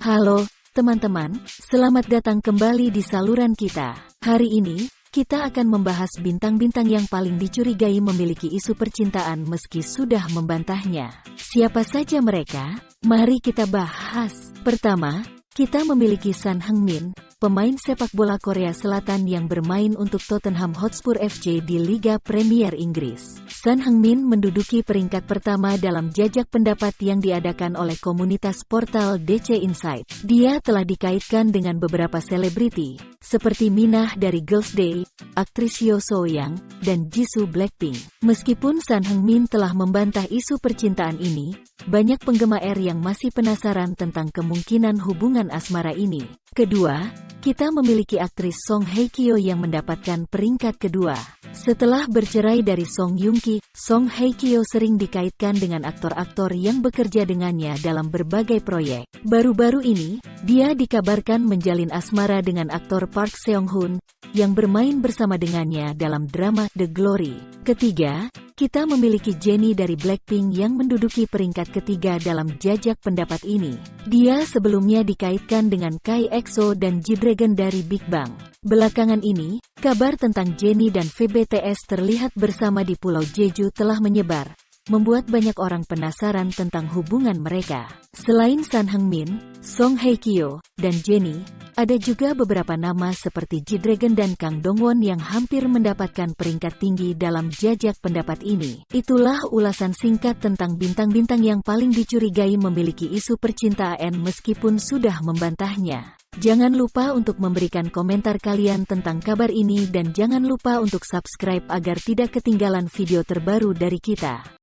Halo, teman-teman, selamat datang kembali di saluran kita. Hari ini, kita akan membahas bintang-bintang yang paling dicurigai memiliki isu percintaan meski sudah membantahnya. Siapa saja mereka? Mari kita bahas. Pertama, kita memiliki San Heung-min, pemain sepak bola Korea Selatan yang bermain untuk Tottenham Hotspur FC di Liga Premier Inggris. San Heung-min menduduki peringkat pertama dalam jajak pendapat yang diadakan oleh komunitas portal DC Insight. Dia telah dikaitkan dengan beberapa selebriti, seperti Minah dari Girls Day, aktris Yo So Young, dan Jisoo Blackpink. Meskipun San Heung-min telah membantah isu percintaan ini, banyak penggemar yang masih penasaran tentang kemungkinan hubungan asmara ini. Kedua, kita memiliki aktris Song Hye Kyo yang mendapatkan peringkat kedua. Setelah bercerai dari Song Yung Ki, Song Hye Kyo sering dikaitkan dengan aktor-aktor yang bekerja dengannya dalam berbagai proyek. Baru-baru ini, dia dikabarkan menjalin asmara dengan aktor Park Seong Hoon, yang bermain bersama dengannya dalam drama The Glory. Ketiga, kita memiliki Jennie dari Blackpink yang menduduki peringkat ketiga dalam jajak pendapat ini. Dia sebelumnya dikaitkan dengan Kai EXO dan G-Dragon dari Big Bang. Belakangan ini, kabar tentang Jennie dan VBTS terlihat bersama di Pulau Jeju telah menyebar, membuat banyak orang penasaran tentang hubungan mereka. Selain San Heung-min, Song Hye Kyo, dan Jennie, ada juga beberapa nama seperti G-Dragon dan Kang Dongwon yang hampir mendapatkan peringkat tinggi dalam jajak pendapat ini. Itulah ulasan singkat tentang bintang-bintang yang paling dicurigai memiliki isu percintaan meskipun sudah membantahnya. Jangan lupa untuk memberikan komentar kalian tentang kabar ini dan jangan lupa untuk subscribe agar tidak ketinggalan video terbaru dari kita.